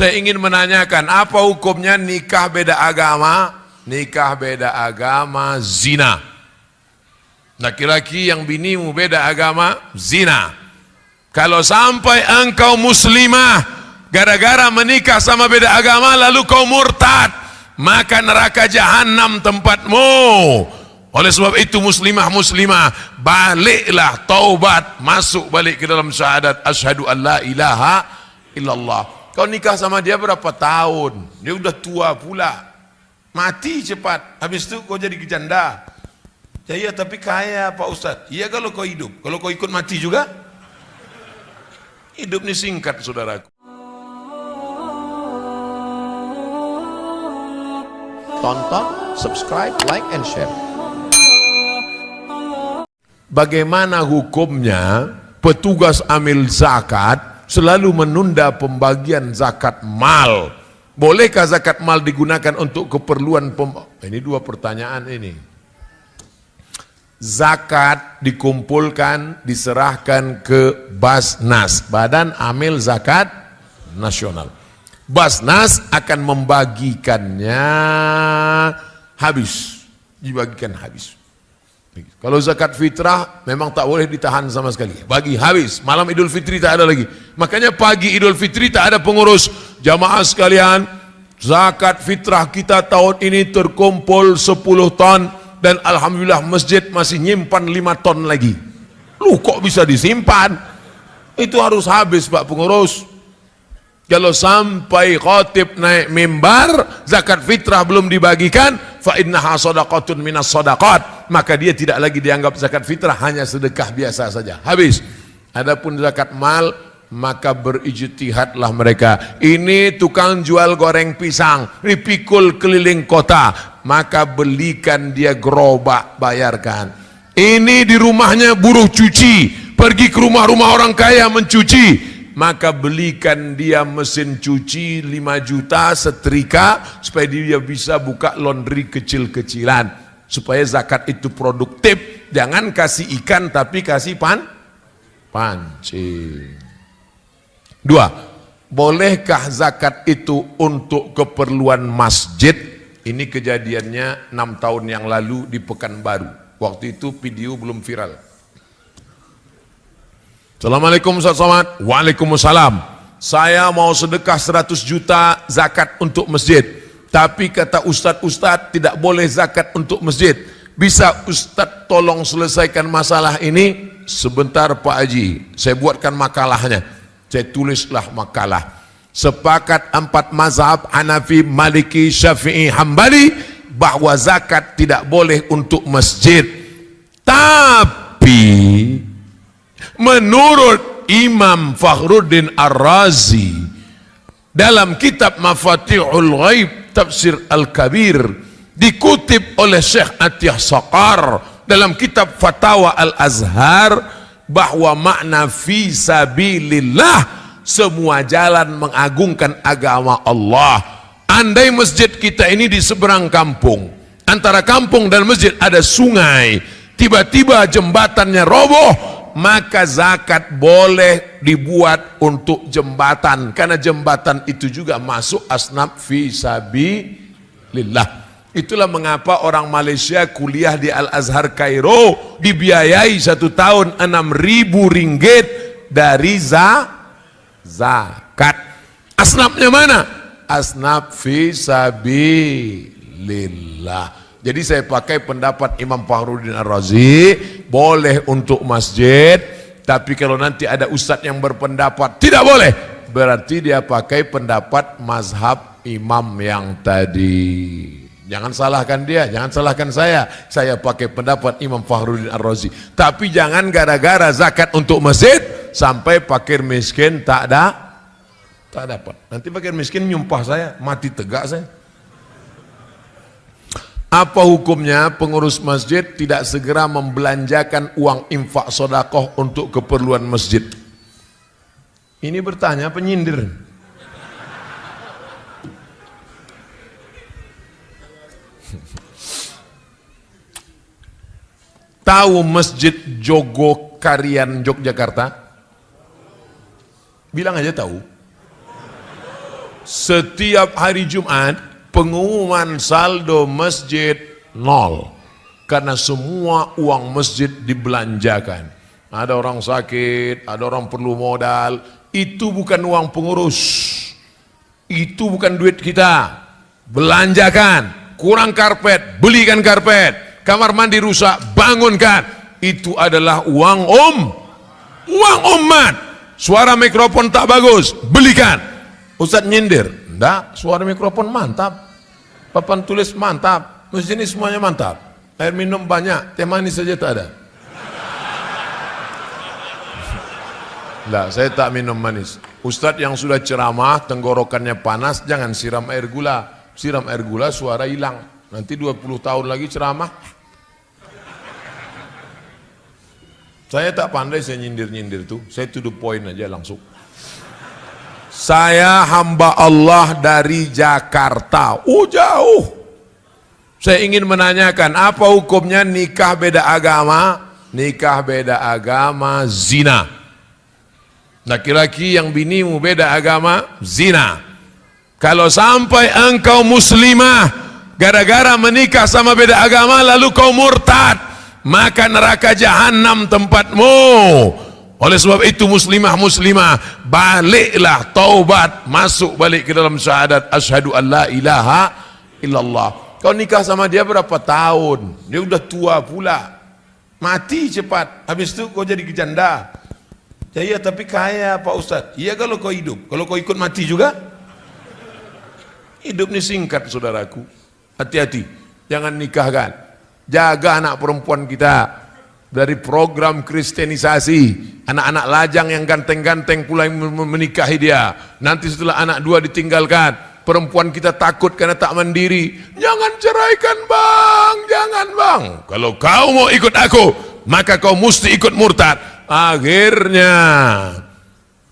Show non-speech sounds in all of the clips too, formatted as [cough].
Saya ingin menanyakan, apa hukumnya nikah beda agama? Nikah beda agama, zina. Laki-laki yang binimu beda agama, zina. Kalau sampai engkau muslimah, gara-gara menikah sama beda agama, lalu kau murtad, maka neraka jahanam tempatmu. Oleh sebab itu muslimah muslimah baliklah taubat masuk balik ke dalam syahadat asyhadu an la ilaha illallah. Kau nikah sama dia berapa tahun? Dia udah tua pula. Mati cepat. Habis itu kau jadi janda. Ya iya tapi kaya Pak Ustaz. Iya kalau kau hidup. Kalau kau ikut mati juga? Hidup ini singkat saudaraku. Tonton, subscribe, like, and share. Bagaimana hukumnya petugas amil zakat selalu menunda pembagian zakat mal? Bolehkah zakat mal digunakan untuk keperluan pem... Ini dua pertanyaan ini. Zakat dikumpulkan, diserahkan ke Basnas, Badan Amil Zakat Nasional. Basnas akan membagikannya habis, dibagikan habis. Kalau zakat fitrah memang tak boleh ditahan sama sekali. Bagi habis, malam Idul Fitri tak ada lagi. Makanya pagi Idul Fitri tak ada pengurus. Jamaah sekalian, zakat fitrah kita tahun ini terkumpul 10 ton dan alhamdulillah masjid masih nyimpan 5 ton lagi. Lu kok bisa disimpan? Itu harus habis Pak pengurus. Kalau sampai khotib naik mimbar, zakat fitrah belum dibagikan, fa innaha sadaqatun minas sadaqat, maka dia tidak lagi dianggap zakat fitrah, hanya sedekah biasa saja. Habis. Adapun zakat mal, maka berijtihadlah mereka. Ini tukang jual goreng pisang, dipikul keliling kota, maka belikan dia gerobak, bayarkan. Ini di rumahnya buruh cuci, pergi ke rumah-rumah orang kaya mencuci, maka belikan dia mesin cuci 5 juta setrika supaya dia bisa buka laundry kecil-kecilan supaya zakat itu produktif jangan kasih ikan tapi kasih pan pancing dua bolehkah zakat itu untuk keperluan masjid ini kejadiannya 6 tahun yang lalu di Pekanbaru waktu itu video belum viral Assalamualaikum Ustaz. Waalaikumsalam. Saya mau sedekah 100 juta zakat untuk masjid. Tapi kata Ustaz-Ustaz tidak boleh zakat untuk masjid. Bisa Ustaz tolong selesaikan masalah ini? Sebentar Pak Haji, saya buatkan makalahnya. Saya tulislah makalah. Sepakat empat mazhab Hanafi, Maliki, Syafi'i, Hambali bahwa zakat tidak boleh untuk masjid. Tapi Menurut Imam Fakhruddin Ar-Razi dalam kitab Mafatihul Ghaib Tafsir Al-Kabir dikutip oleh Syekh Atiyah Saqar dalam kitab Fatawa Al-Azhar bahwa makna fi sabilillah semua jalan mengagungkan agama Allah. Andai masjid kita ini di seberang kampung, antara kampung dan masjid ada sungai, tiba-tiba jembatannya roboh, maka zakat boleh dibuat untuk jembatan. Karena jembatan itu juga masuk asnaf fi sabilillah. Itulah mengapa orang Malaysia kuliah di Al-Azhar Kairo dibiayai satu tahun 6 ribu ringgit dari za zakat. Asnafnya mana? asnaf fi sabilillah jadi saya pakai pendapat Imam Fahruddin Ar-Razi, boleh untuk masjid, tapi kalau nanti ada ustadz yang berpendapat tidak boleh, berarti dia pakai pendapat mazhab imam yang tadi. Jangan salahkan dia, jangan salahkan saya. Saya pakai pendapat Imam Fahruddin Ar-Razi. Tapi jangan gara-gara zakat untuk masjid sampai fakir miskin tak ada tak dapat. Nanti fakir miskin nyumpah saya, mati tegak saya. Apa hukumnya pengurus masjid tidak segera membelanjakan uang infak sodakoh untuk keperluan masjid? Ini bertanya penyindir. [laughs] Tahu masjid Jogo Karian Yogyakarta? Bilang aja tahu. setiap hari Jumat pengumuman saldo masjid nol. Karena semua uang masjid dibelanjakan. Ada orang sakit, ada orang perlu modal. Itu bukan uang pengurus. Itu bukan duit kita. Belanjakan. Kurang karpet, belikan karpet. Kamar mandi rusak, bangunkan. Itu adalah uang om. Uang umat suara mikrofon tak bagus, belikan. Ustaz nyindir, enggak, suara mikrofon mantap, papan tulis mantap, masjid ini semuanya mantap, air minum banyak, teh manis saja tak ada. Enggak, saya tak minum manis. Ustaz yang sudah ceramah, tenggorokannya panas, jangan siram air gula. Siram air gula, suara hilang. Nanti 20 tahun lagi ceramah. Saya tak pandai saya nyindir-nyindir tuh. Saya tuduh poin aja langsung. Saya hamba Allah dari Jakarta. Oh jauh. Saya ingin menanyakan apa hukumnya nikah beda agama? Nikah beda agama zina. Laki-laki yang binimu beda agama zina. Kalau sampai engkau muslimah gara-gara menikah sama beda agama lalu kau murtad, maka neraka jahanam tempatmu. Oleh sebab itu muslimah muslimah baliklah taubat masuk balik ke dalam syahadat asyhadu an la ilaha illallah. Kau nikah sama dia berapa tahun? Dia udah tua pula. Mati cepat. Habis itu kau jadi kejanda. Ya iya tapi kaya Pak Ustaz. Iya kalau kau hidup. Kalau kau ikut mati juga. Hidup ini singkat saudaraku. Hati-hati. Jangan nikahkan. Jaga anak perempuan kita dari program kristenisasi anak-anak lajang yang ganteng-ganteng pula yang menikahi dia. Nanti setelah anak dua ditinggalkan perempuan kita takut karena tak mandiri. Jangan ceraikan bang! Jangan bang! Kalau kau mau ikut aku maka kau mesti ikut murtad. Akhirnya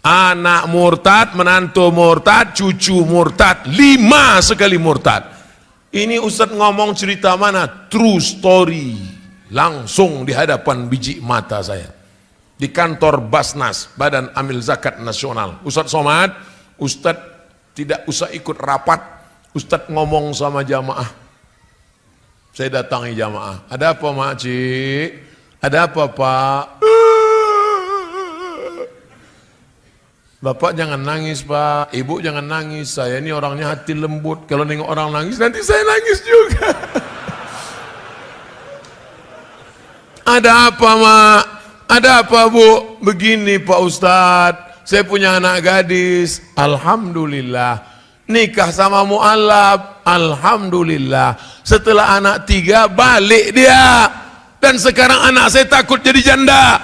anak murtad menantu murtad cucu murtad lima sekali murtad. Ini Ustadz ngomong cerita mana? True story langsung di hadapan biji mata saya. Di kantor Basnas Badan Amil Zakat Nasional. Ustadz Somad Ustadz tidak usah ikut rapat. Ustadz ngomong sama jamaah. Saya datangi jamaah. Ada apa makcik ada apa pak? Bapak jangan nangis pak, ibu jangan nangis, saya ini orangnya hati lembut, kalau nengok orang nangis nanti saya nangis juga. [laughs] Ada apa mak? Ada apa bu? Begini Pak Ustadz, saya punya anak gadis, Alhamdulillah. Nikah sama mu'alab, Alhamdulillah. Setelah anak tiga, balik dia. Dan sekarang anak saya takut jadi janda.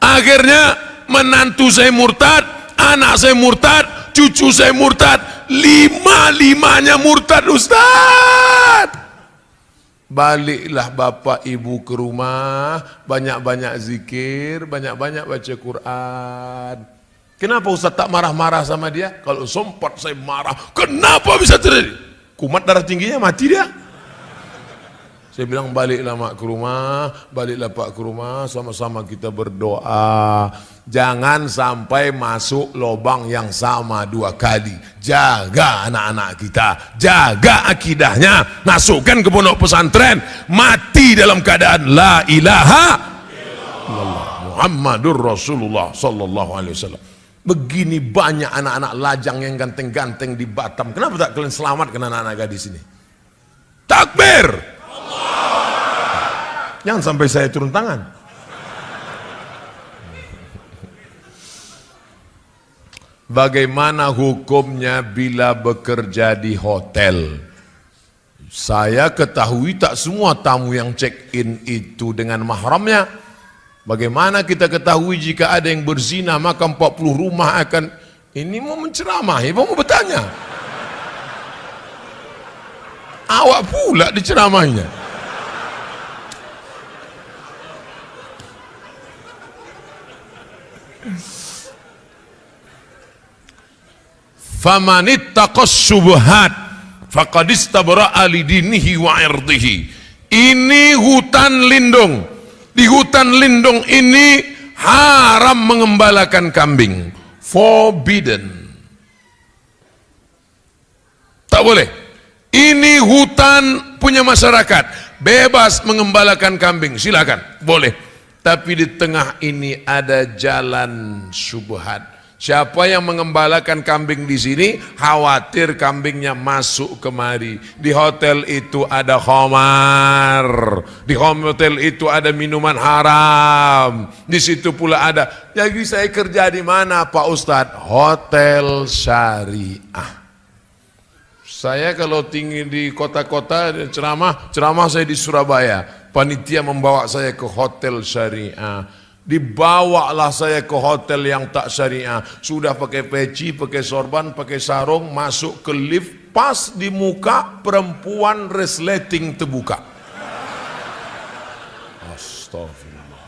Akhirnya menantu saya murtad, anak saya murtad, cucu saya murtad. Lima-limanya murtad Ustadz. Baliklah bapak ibu ke rumah, banyak-banyak zikir, banyak-banyak baca Quran. Kenapa Ustaz tak marah-marah sama dia? Kalau sempat saya marah, kenapa bisa terjadi? Kumat darah tingginya mati dia. Saya bilang baliklah mak ke rumah, baliklah pak ke rumah, sama-sama kita berdoa. Jangan sampai masuk lubang yang sama dua kali. Jaga anak-anak kita, jaga akidahnya, masukkan ke pondok pesantren, mati dalam keadaan la ilaha illallah Muhammadur Rasulullah sallallahu alaihi wasallam. Begini banyak anak-anak lajang yang ganteng-ganteng di Batam. Kenapa tak kalian selamatkan anak-anak gadis ini? Takbir! Jangan sampai saya turun tangan. Bagaimana hukumnya bila bekerja di hotel? Saya ketahui tak semua tamu yang check-in itu dengan mahramnya. Bagaimana kita ketahui jika ada yang berzina maka 40 rumah akan ini mau menceramah, mau bertanya. Awak pula diceramahnya. Famanittaqas subhat faqad istabra'a lidinihi wa irdihi. Ini hutan lindung. Di hutan lindung ini haram mengembalakan kambing. Forbidden. Tak boleh. Ini hutan punya masyarakat, bebas mengembalakan kambing, silakan, boleh. Tapi di tengah ini ada jalan subhat. Siapa yang mengembalakan kambing di sini khawatir kambingnya masuk kemari. Di hotel itu ada khamar. Di hotel itu ada minuman haram. Di situ pula ada. Jadi saya kerja di mana Pak Ustadz? Hotel syariah. Saya kalau tinggi di kota-kota ceramah, ceramah saya di Surabaya. Panitia membawa saya ke hotel syariah Dibawalah saya ke hotel yang tak syariah. Sudah pakai peci, pakai sorban, pakai sarung, masuk ke lift, pas di muka perempuan resleting terbuka. Astagfirullah.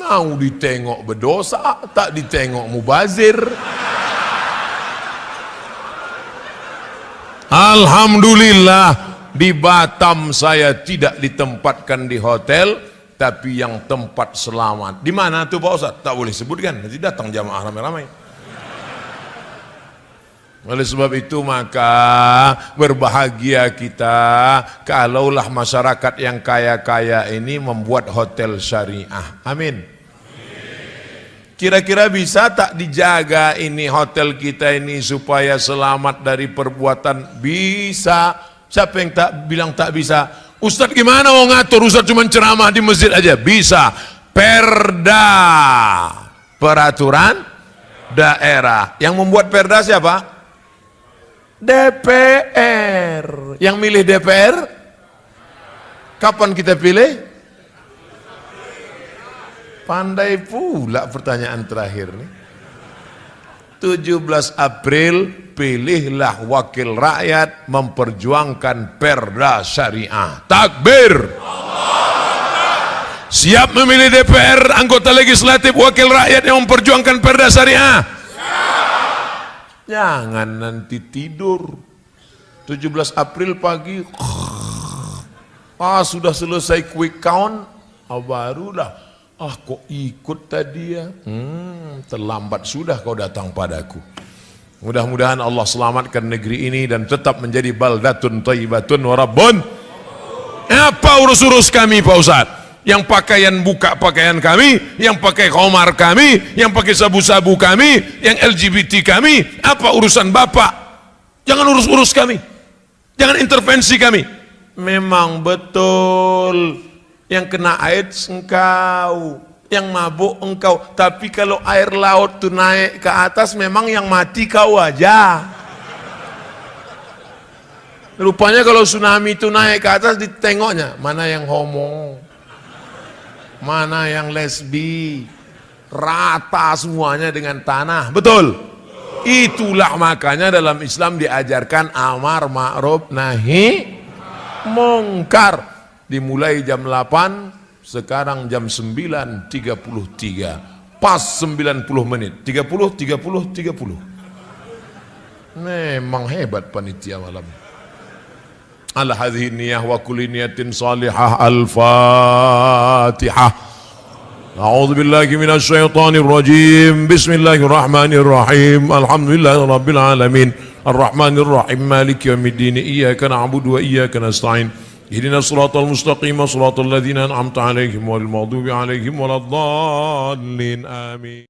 Mau ditengok berdosa, tak ditengok mubazir. Alhamdulillah di Batam saya tidak ditempatkan di hotel, tapi yang tempat selamat. Di mana tuh Pak Ustaz? Tak boleh sebutkan, nanti datang jamaah ramai-ramai. Oleh sebab itu maka berbahagia kita kalaulah masyarakat yang kaya-kaya ini membuat hotel syariah. Amin. Kira-kira bisa tak dijaga ini hotel kita ini supaya selamat dari perbuatan? Bisa. Siapa yang tak bilang tak bisa? Ustadz gimana mau ngatur? Ustadz cuma ceramah di masjid aja. Bisa. Perda. Peraturan daerah. Yang membuat perda siapa? DPR. Yang milih DPR? Kapan kita pilih? Pandai pula pertanyaan terakhir nih. 17 April pilihlah wakil rakyat memperjuangkan perda syariah. Takbir. Siap memilih DPR, anggota legislatif, wakil rakyat yang memperjuangkan perda syariah. Jangan nanti tidur. 17 April pagi, ah sudah selesai quick count, ah, barulah Ah kok ikut tadi ya? Hmm, terlambat sudah kau datang padaku. Mudah-mudahan Allah selamatkan negeri ini dan tetap menjadi baldatun tayyibatun warabun. Apa urus-urus kami Pak Ustaz? Yang pakaian buka pakaian kami, yang pakai komar kami, yang pakai sabu-sabu kami, yang LGBT kami, apa urusan Bapak? Jangan urus-urus kami. Jangan intervensi kami. Memang betul yang kena AIDS engkau, yang mabuk engkau. Tapi kalau air laut itu naik ke atas, memang yang mati kau aja. Rupanya kalau tsunami itu naik ke atas, ditengoknya. Mana yang homo, mana yang lesbi, rata semuanya dengan tanah. Betul? Itulah makanya dalam Islam diajarkan amar ma'ruf nahi mungkar dimulai jam 8 sekarang jam 9.33 pas 90 menit 30 30 30 memang hebat panitia malam ala hadhihi niyah wa kulli niyatin salihah al-fatihah أعوذ بالله من الشيطان الرجيم بسم الله الرحمن الرحيم الحمد لله رب العالمين الرحمن الرحيم مالك يوم الدين إياك نعبد وإياك نستعين اهدنا الصراط المستقيم صراط الذين أنعمت عليهم والمغضوب عليهم ولا الضالين آمين.